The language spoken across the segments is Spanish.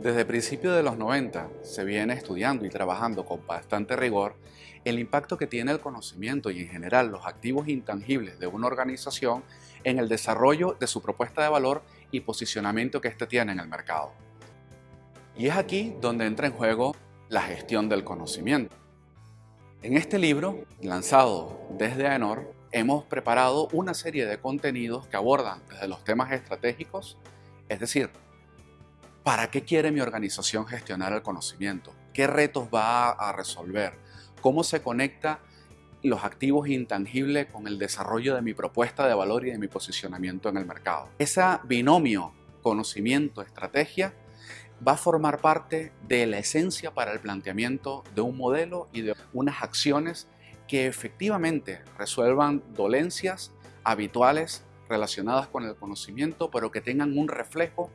Desde principios de los 90 se viene estudiando y trabajando con bastante rigor el impacto que tiene el conocimiento y en general los activos intangibles de una organización en el desarrollo de su propuesta de valor y posicionamiento que éste tiene en el mercado. Y es aquí donde entra en juego la gestión del conocimiento. En este libro, lanzado desde AENOR, hemos preparado una serie de contenidos que abordan desde los temas estratégicos, es decir, ¿para qué quiere mi organización gestionar el conocimiento? ¿Qué retos va a resolver? ¿Cómo se conecta los activos intangibles con el desarrollo de mi propuesta de valor y de mi posicionamiento en el mercado? Ese binomio conocimiento-estrategia va a formar parte de la esencia para el planteamiento de un modelo y de unas acciones que efectivamente resuelvan dolencias habituales relacionadas con el conocimiento, pero que tengan un reflejo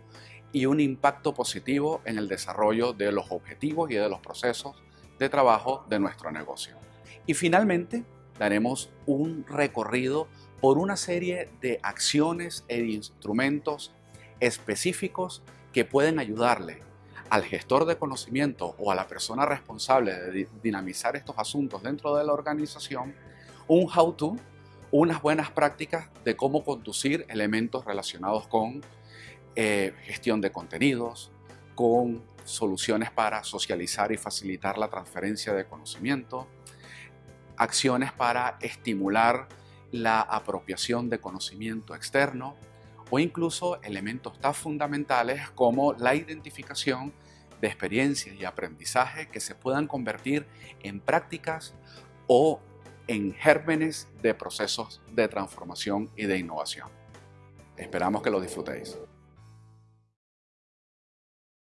y un impacto positivo en el desarrollo de los objetivos y de los procesos de trabajo de nuestro negocio. Y finalmente, daremos un recorrido por una serie de acciones e instrumentos específicos que pueden ayudarle al gestor de conocimiento o a la persona responsable de dinamizar estos asuntos dentro de la organización un how-to, unas buenas prácticas de cómo conducir elementos relacionados con eh, gestión de contenidos, con soluciones para socializar y facilitar la transferencia de conocimiento, acciones para estimular la apropiación de conocimiento externo, o incluso elementos tan fundamentales como la identificación de experiencias y aprendizaje que se puedan convertir en prácticas o en gérmenes de procesos de transformación y de innovación. Esperamos que lo disfrutéis.